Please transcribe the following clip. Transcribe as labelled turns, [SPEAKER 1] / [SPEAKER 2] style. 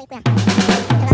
[SPEAKER 1] 行くやん。